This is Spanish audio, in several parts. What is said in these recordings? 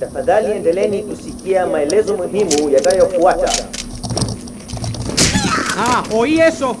Tafadhali endeleeni kusikia maelezo muhimu yanayofuata. Ah, oí eso.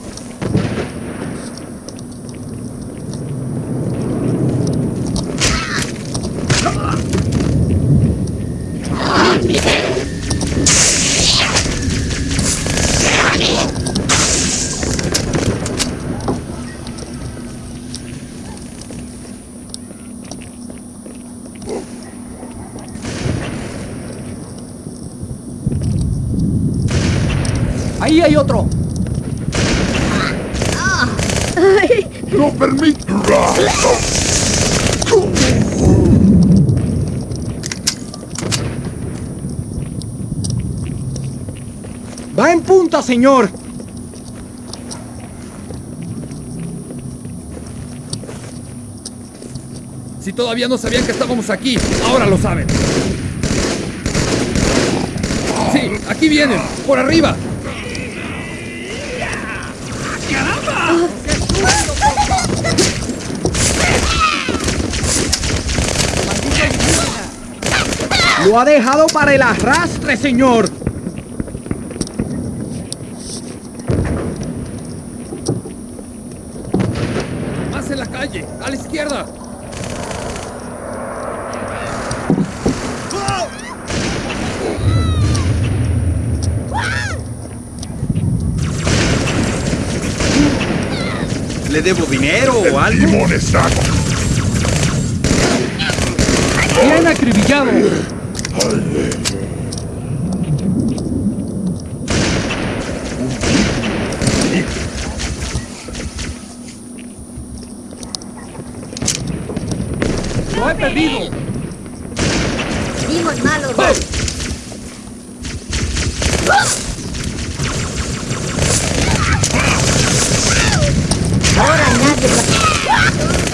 Hay otro. ¡No permitirá! Va en punta, señor. Si todavía no sabían que estábamos aquí, ahora lo saben. Sí, aquí vienen, por arriba. Lo ha dejado para el arrastre, señor. Más en la calle, a la izquierda. ¿Le debo dinero o algo? Bien acribillado. Lo he perdido. Dimos malos. Ahora nadie va-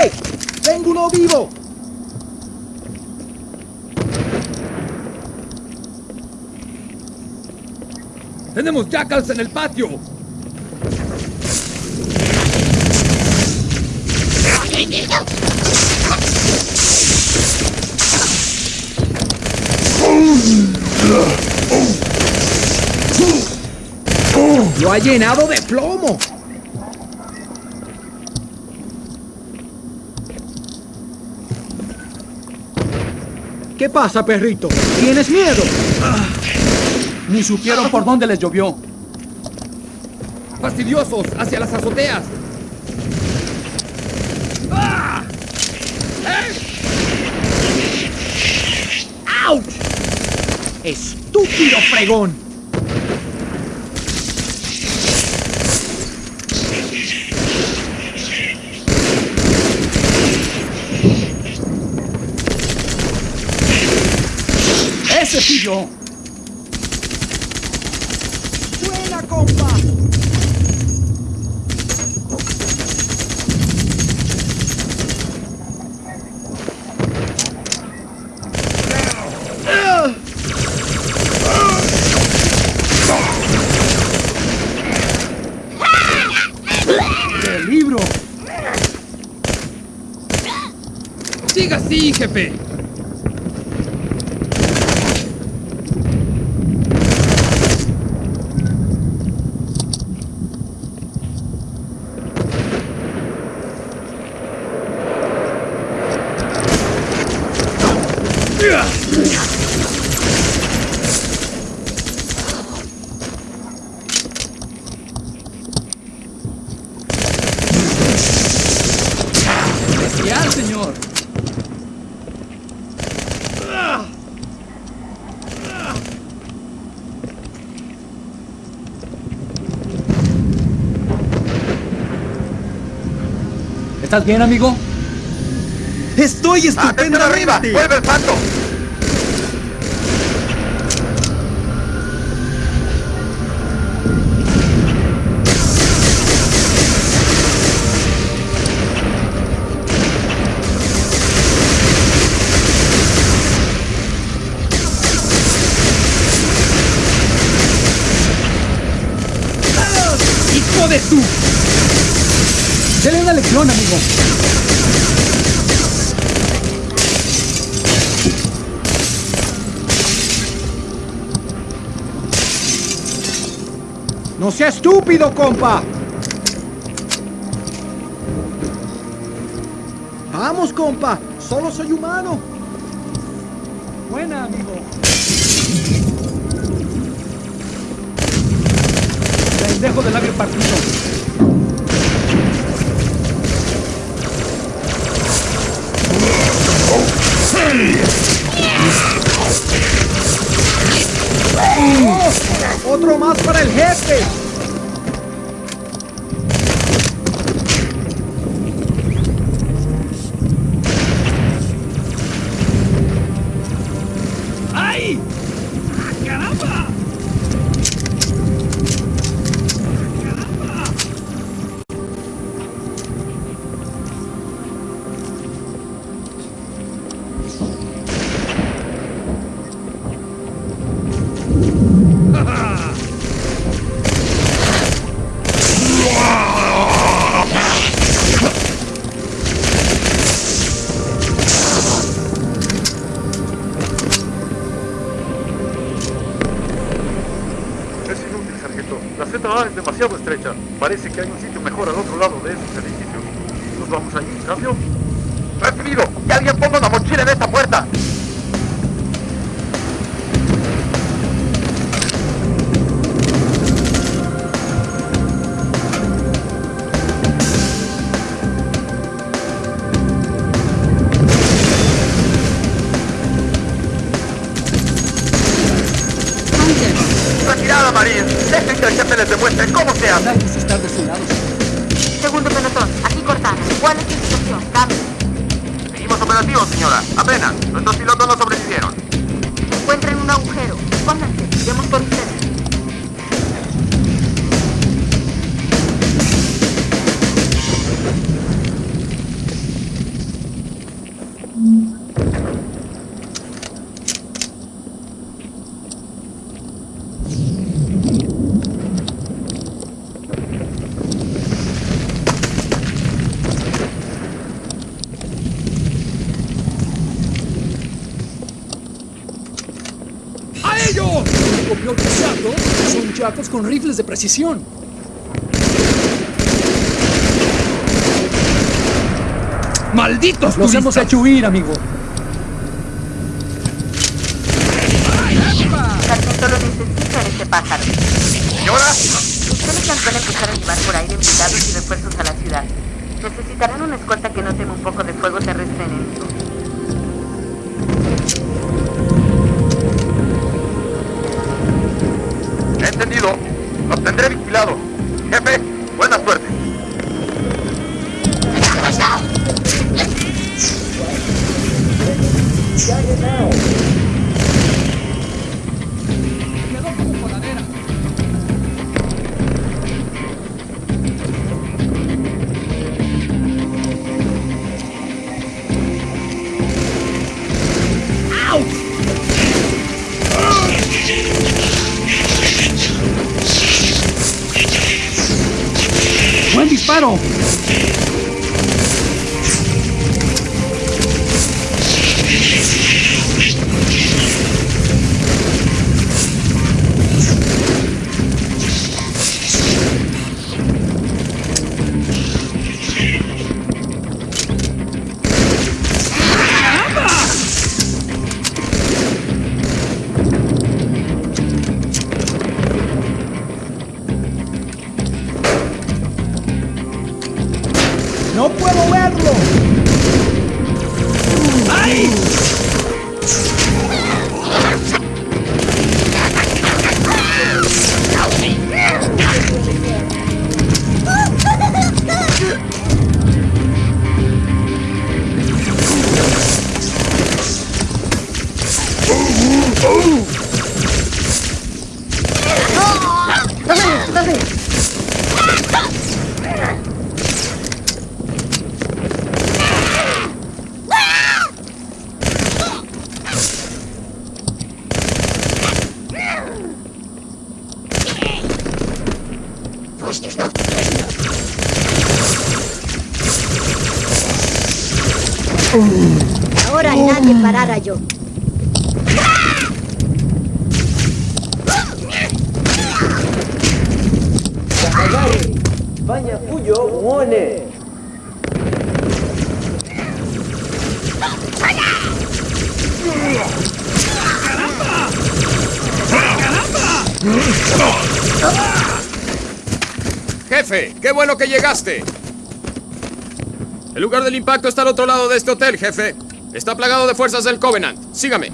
¡Ey! ¡Tengo uno vivo! En el patio. Lo ha llenado de plomo. ¿Qué pasa, perrito? ¿Tienes miedo? Ni supieron por dónde les llovió. Fastidiosos, hacia las azoteas. ¡Ah! ¡Auch! ¡Estúpido fregón! ¡Ese fui yo! Libro! Siga así, jefe. ¿Estás bien, amigo? ¡Estoy estupendo! arriba! ¡Vuelve el pato! ¡Hijo de tú? Amigo. No sea estúpido, compa. Vamos, compa. Solo soy humano. Buena, amigo. Pendejo de labio partido. Otro más para el jefe. Parece que hay un sitio mejor al otro lado de esos edificios. ¿Nos vamos allí, cambio? ¡Recibido! ¡Que alguien ponga una mochila en esta puerta! ¡Retirada, Marín! Dejen que el jefe les demuestre cómo se hace. Hay que estar de su lado. Segundo pelotón, aquí Cortana. ¿Cuál es tu situación? Cambio. Seguimos operativos, señora. Apenas. Nuestros pilotos no sobrevivieron. Se encuentra en un agujero. Pónganse, iremos por con rifles de precisión. ¡Malditos Los hemos turistas! hecho huir, amigo. Sargento, lo necesito en este pájaro. Señora, Ustedes van a empezar a llevar por aire empleados y refuerzos a la ciudad. Necesitarán una escolta que no teme un poco de fuego terrestre enemigo. entendido. Jefe, qué bueno que llegaste. El lugar del impacto está al otro lado de este hotel, jefe. Está plagado de fuerzas del Covenant. Sígame.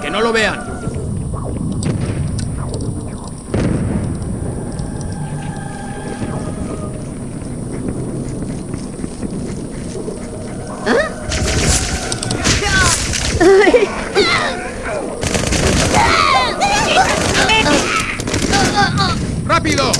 Que no lo vean. ¡Rápido!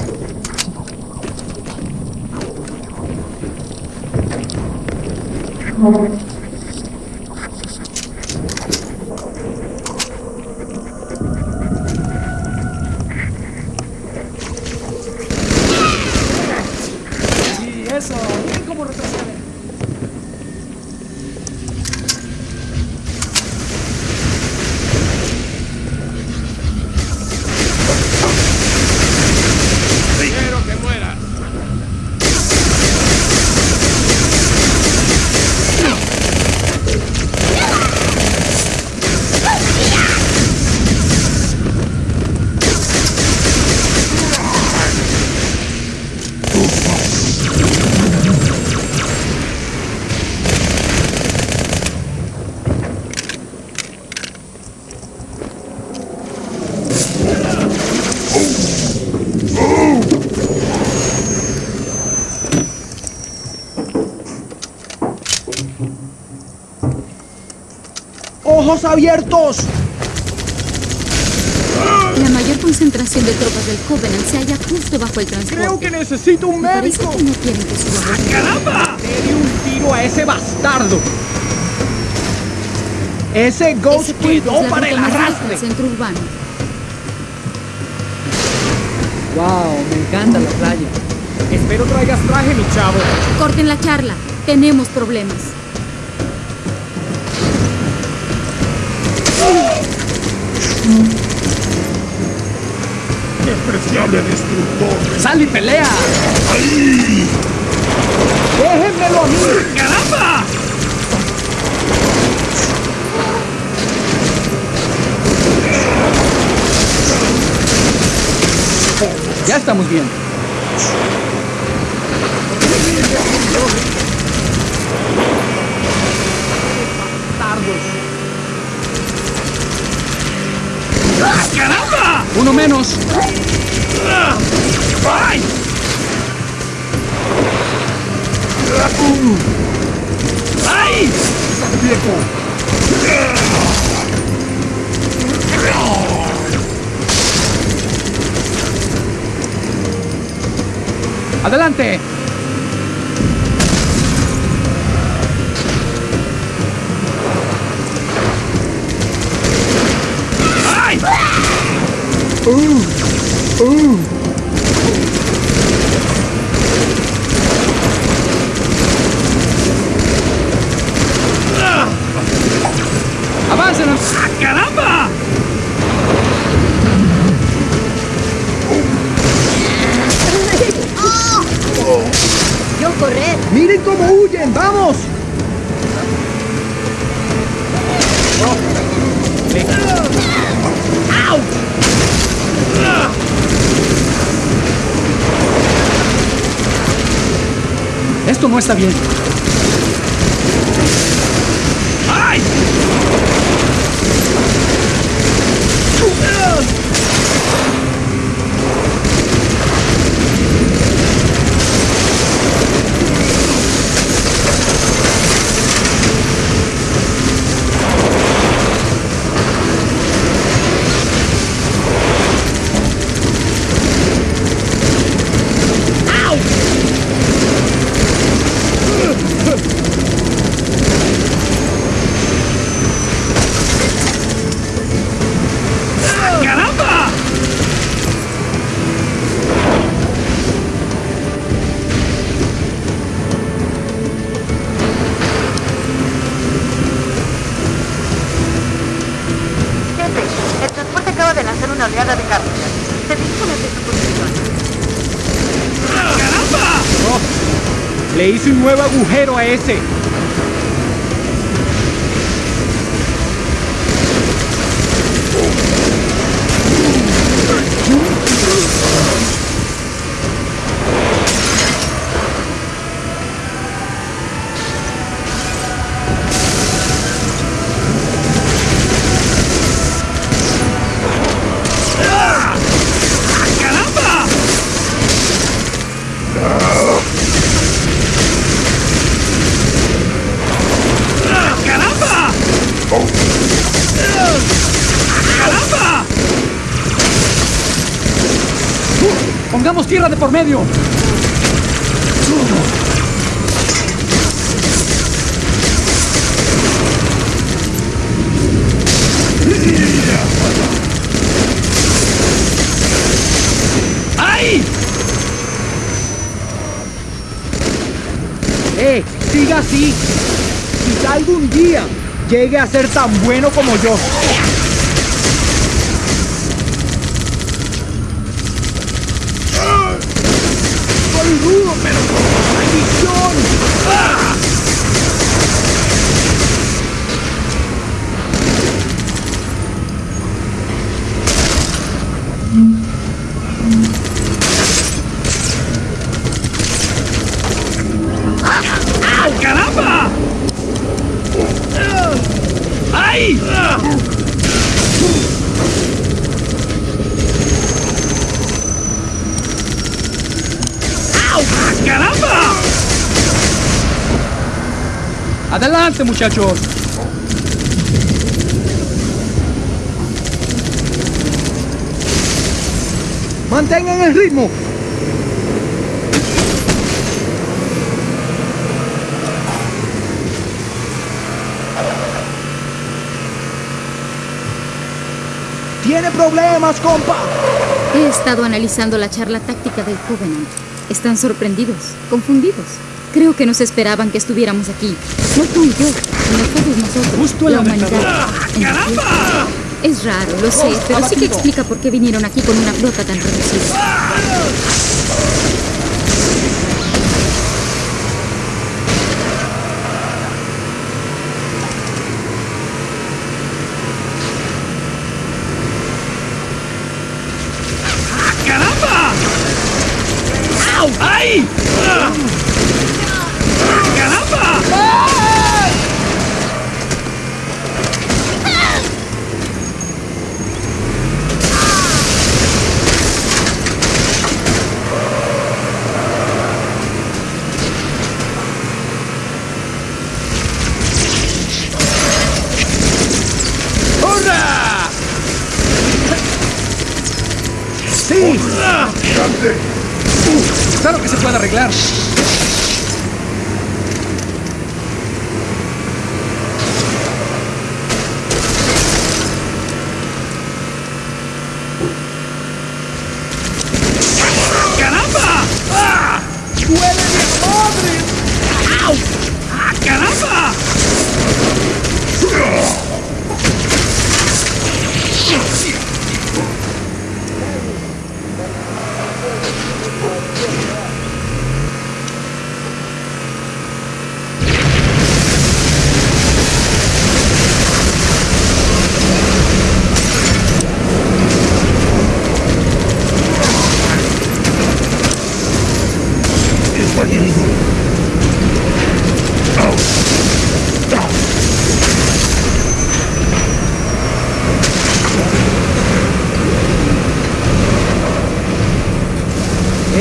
¡Ojos abiertos! La mayor concentración de tropas del Covenant se halla justo bajo el transporte. Creo que necesito un Parece médico. que no quieren que suba por ahí. ¡Caramba! Le di un tiro a ese bastardo. Ese Ghost quedó la para el arrastre. centro urbano. Wow, me encanta la playa. Espero traigas traje, mi chavo. Corten la charla. Tenemos problemas. ¡Despreciable destructor! ¡Sal y pelea! ¡Déjenmelo a mí! ¡Caramba! Ya estamos bien. ¡Caramba! Uno menos. ¡Ay! ¡Ay! ¡Viejo! Adelante. ¡Ay! Avancen. 싹 hice un nuevo agujero a ese. Por medio. ¡Ay! ¡Eh! ¡Siga así! Quizá algún día llegue a ser tan bueno como yo. ¡Boludo, pero maldición! ¡Ah! Muchachos. ¡Mantengan el ritmo! ¡Tiene problemas, compa! He estado analizando la charla táctica del Covenant. Están sorprendidos, confundidos. Creo que nos esperaban que estuviéramos aquí. No tú y yo, sino todos nosotros. Justo la la humanidad. La Tierra. Es raro, lo sé, pero sí que explica por qué vinieron aquí con una flota tan reducida. ¡Caramba! ¡Au! ¡Ay! ¡Caramba! ¡Hurra! ¡Sí! Claro que se puede arreglar. ¡Caramba! ¡Ah! ¡Duele mi madre! ¡Au! ¡Ah, caramba!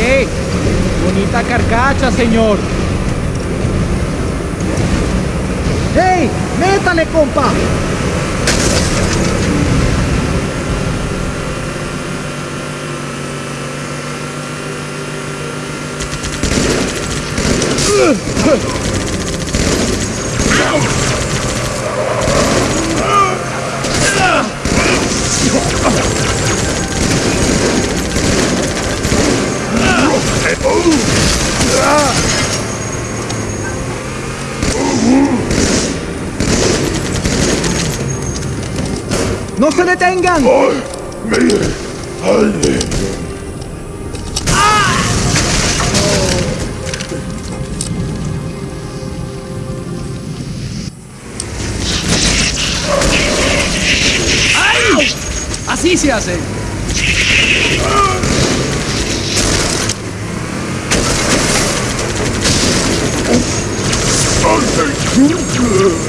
¡Eh! ¡Bonita carcacha, señor! ¡Hey! ¡Métale, compa! ¡No se detengan! ¡Mire! Así se hace. うん。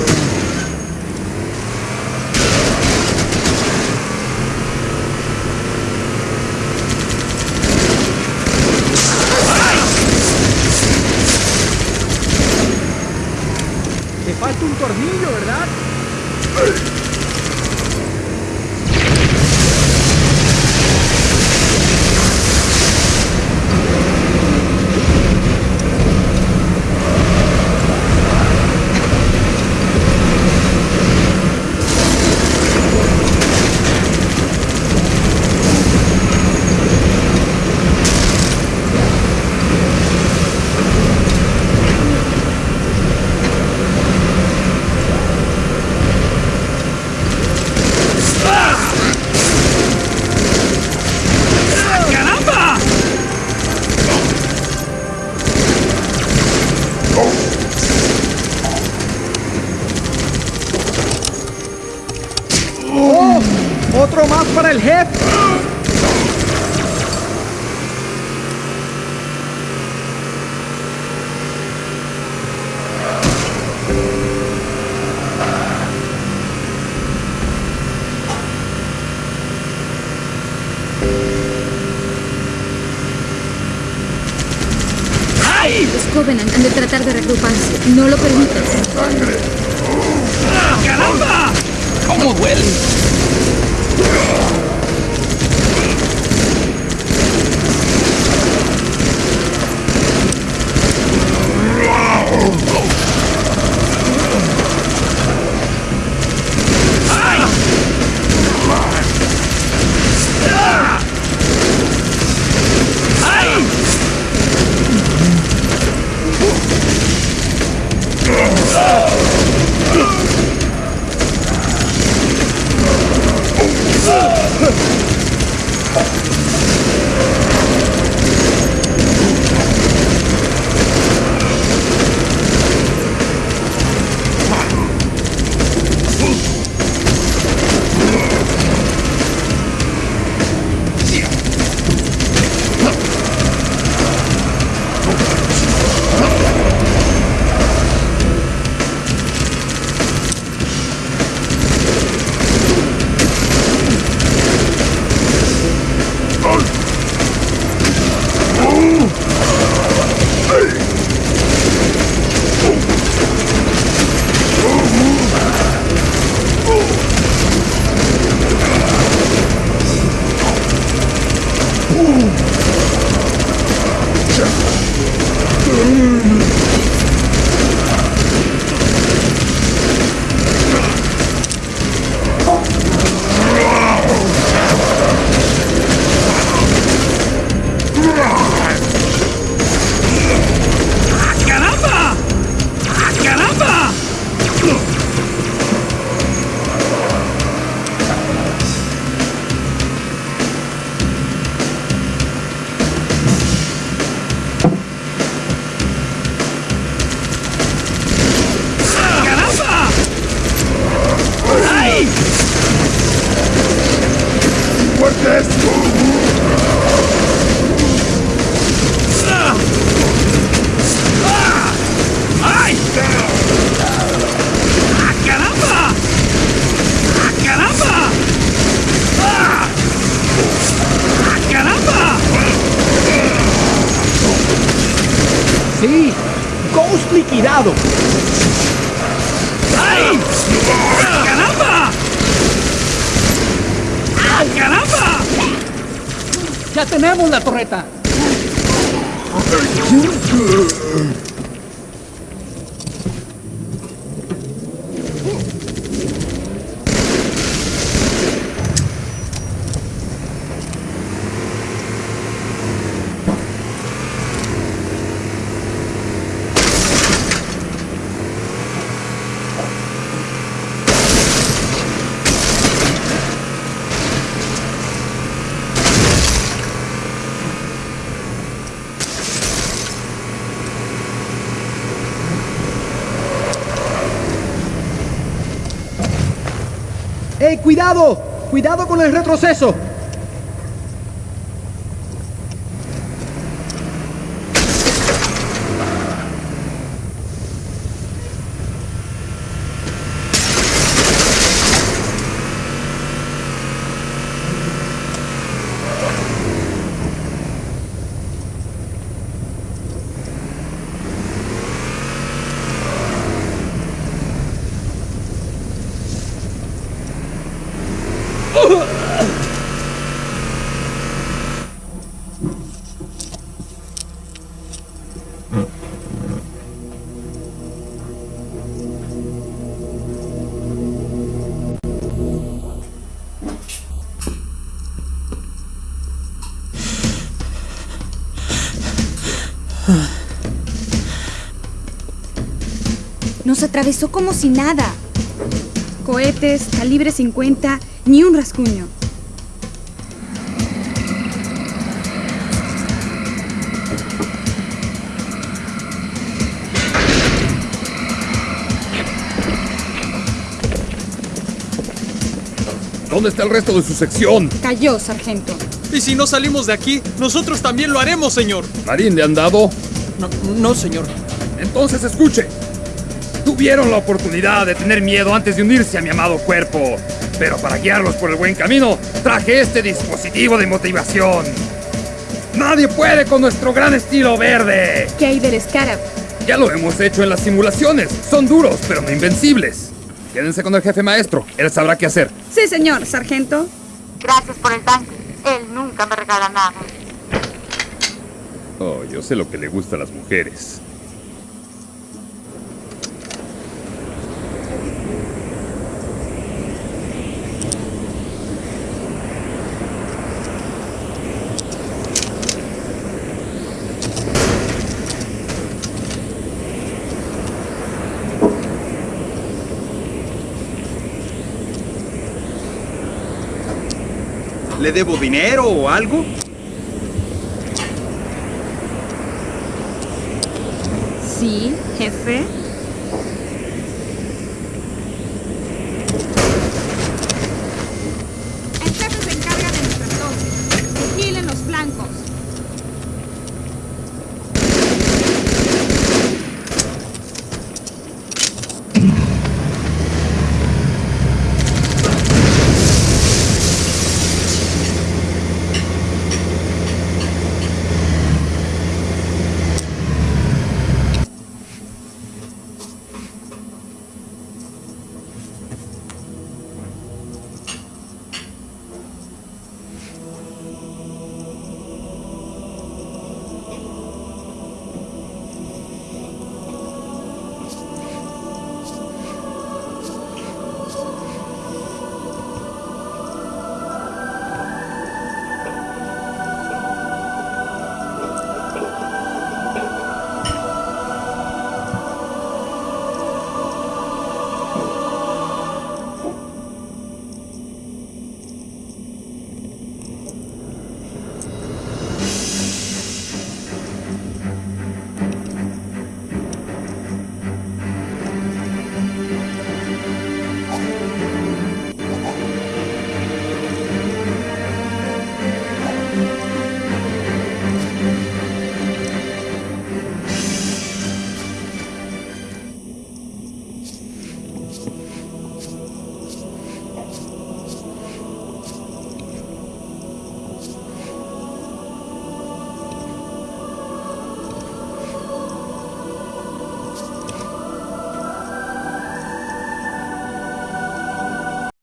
Han de tratar de reagruparse. No lo permitas. ¡Caramba! ¿Cómo duele? Cuidado! ¡Cuidado con el retroceso! Nos atravesó como si nada. Cohetes, calibre 50, ni un rasguño. ¿Dónde está el resto de su sección? Cayó, sargento. Y si no salimos de aquí, nosotros también lo haremos, señor. ¿Marín le han dado? No, no, señor. Entonces escuche. Tuvieron la oportunidad de tener miedo antes de unirse a mi amado cuerpo. Pero para guiarlos por el buen camino, traje este dispositivo de motivación. Nadie puede con nuestro gran estilo verde. ¿Qué hay del Scarab? Ya lo hemos hecho en las simulaciones. Son duros, pero no invencibles. Quédense con el jefe maestro. Él sabrá qué hacer. Sí, señor, sargento. Gracias por el tanque. Él nunca me regala nada. Oh, yo sé lo que le gusta a las mujeres. ¿Le debo dinero o algo? Sí, jefe.